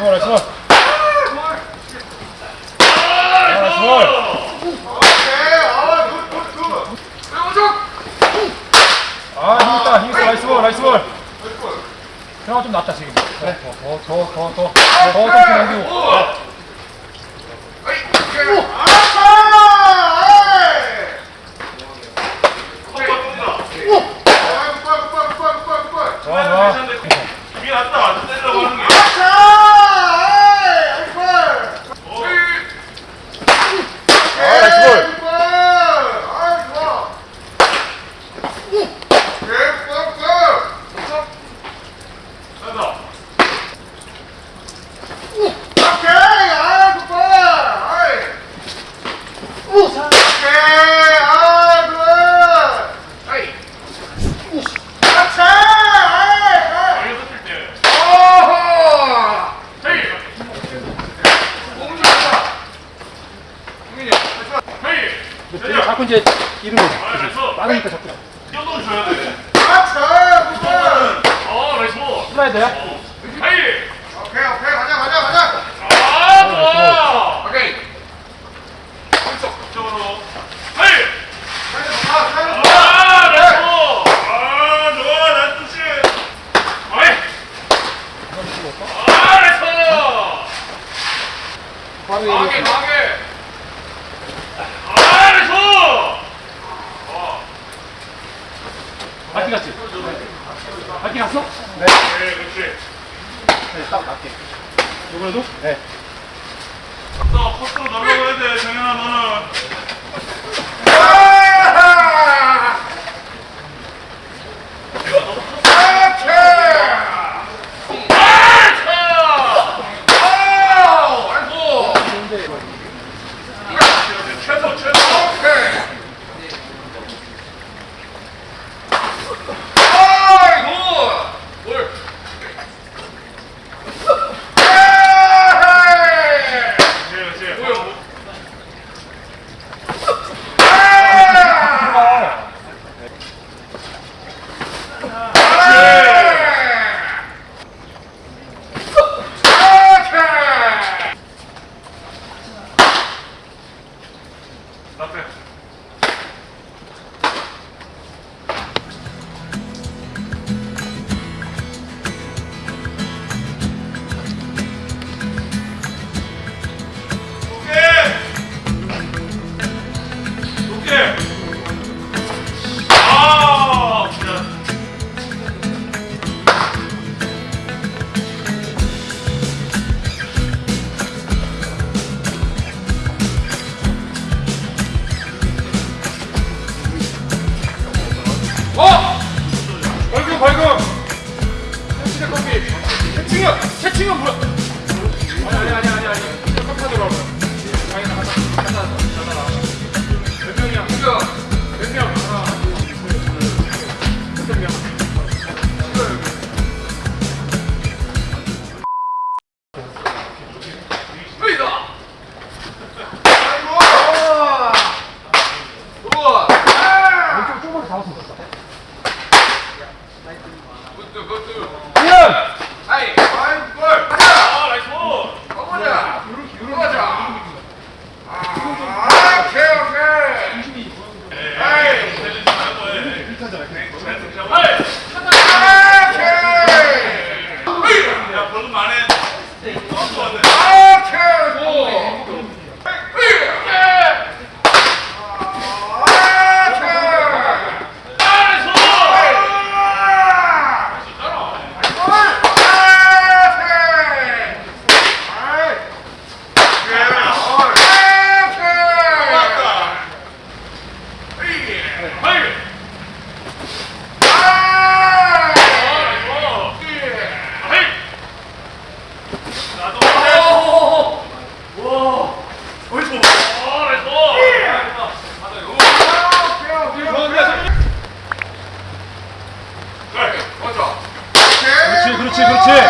스몰 스몰 아 스몰 아 힘있다 힘있어 나이스 볼 나이스 볼. 그나마 좀 낫다 지금. 네. 더더더더더더 넘기고 맞게 갔어? 네. 네, 그렇지. 네, 딱 맞게. 요번에도? 네. 아, 나 코스로 넘어가야 돼, 정현아, 너는. Good, good, good. Olmadı. 그렇지 그렇지.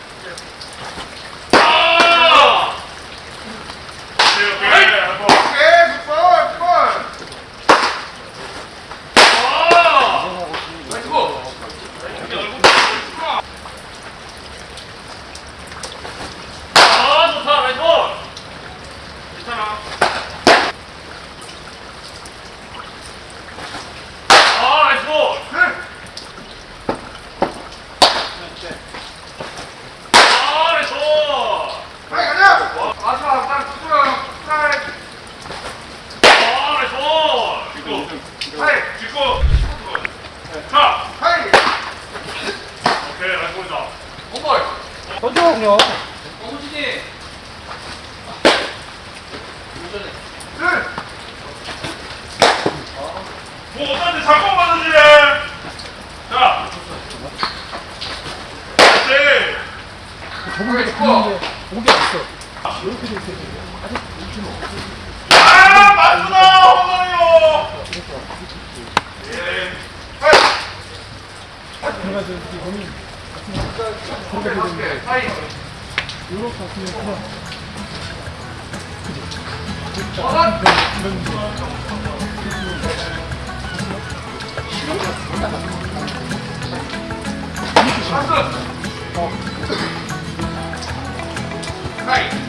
던져 그냥 어머니 뭐 어떤데 잠깐 받아주래 자. 그렇지 저번에 죽어 오게 없어 이렇게 돼 있어. 아직 웃지 마 맞구나 어머니요 예. 들어가서 이 고민 요렇게 하시면 그냥 그죠? 어. 하이.